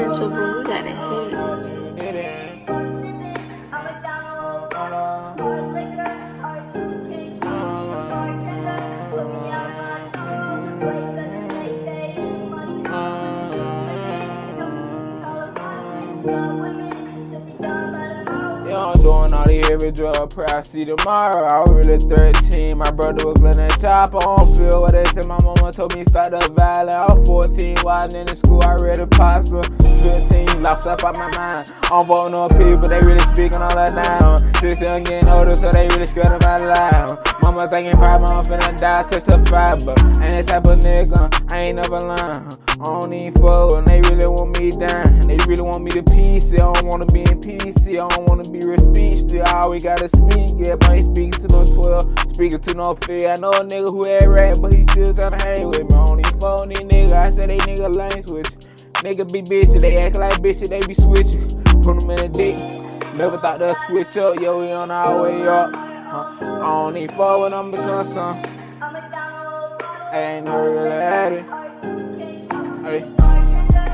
Mental bro, we got a hit. Yeah, I'm heavy drug tomorrow, I was really 13. My brother was that chop on feel what they said. My mama told me start the violin. I was 14, riding in the school. I read a pasta. 15, lost up out my mind. I'm voting on people, they really speaking all that now. Since I'm getting older, so they really scared of my life. Mama thinking probably I'm finna die, testify, but ain't that type of nigga. I ain't never lying. I don't even fuck when they really want me down. They really want me to peace. I don't wanna be in peace. I don't wanna be speech. I always gotta speak. Yeah, but I ain't speaking to no 12, speaking to no fear. I know a nigga who had rap, but he still tryna hang with me. I don't even fuck these niggas. I said they nigga lame switch. Nigga be bitches, they act like bitches, they be switching. Put them in a dick. Never thought they'd switch up. Yo, we on our way up. Huh? I don't even fuck with them because some. Ain't had it. Hey.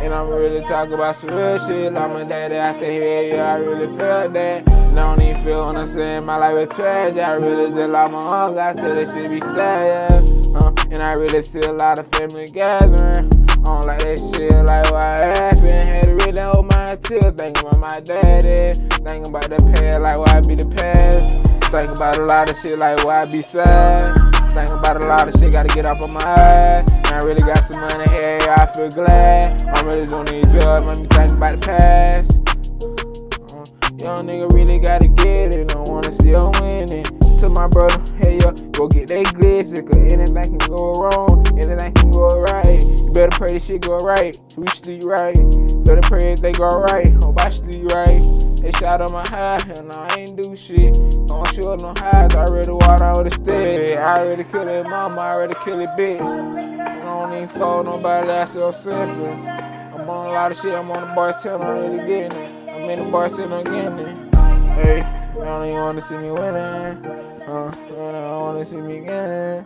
And I'm really talking about some real shit. Like my daddy, I say, hey, yeah, I really felt that. And I don't even feel when I'm saying my life is tragic. I really just like my uncle. I said that shit be sad, yeah. Uh, and I really see a lot of family gathering. I don't like that shit, like what happened. Had to really hold my tears. Thinking about my daddy. Thinking about the past, like why I be the past. Think about a lot of shit, like why I be sad. Think about a lot of shit, gotta get off of my ass. And I really got some money here, I feel glad. I'm really doing these drugs, make me think about the past. Uh, young nigga really gotta get it, don't wanna see her winning. To my brother, hey yo, go get that glitzy, cause anything can go wrong, anything can go right. Better pray this shit go right, we sleep right. Better pray if they go right, hope I sleep right. They shot on my high, and I ain't do shit. Don't show no highs, I already walked out a stick. I already killed it mama, I already killed it bitch. I don't even fall nobody that's so simple. I'm on a lot of shit, I'm on the bar till I'm really getting it. I'm in the bar till I'm getting it. Hey, I don't even wanna see me winning. Uh, I don't wanna see me winning.